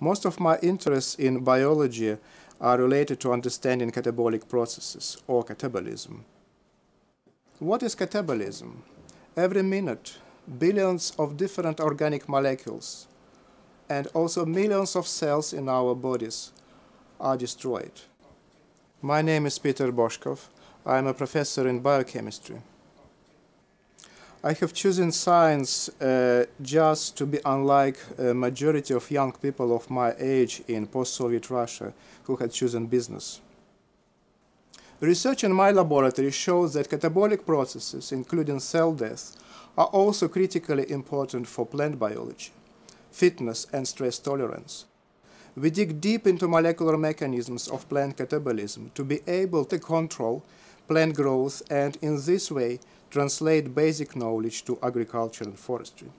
Most of my interests in biology are related to understanding catabolic processes or catabolism. What is catabolism? Every minute, billions of different organic molecules and also millions of cells in our bodies are destroyed. My name is Peter Bozhkov. I am a professor in biochemistry. I have chosen science uh, just to be unlike a majority of young people of my age in post-Soviet Russia who had chosen business. Research in my laboratory shows that catabolic processes, including cell death, are also critically important for plant biology, fitness and stress tolerance. We dig deep into molecular mechanisms of plant catabolism to be able to control plant growth and in this way translate basic knowledge to agriculture and forestry.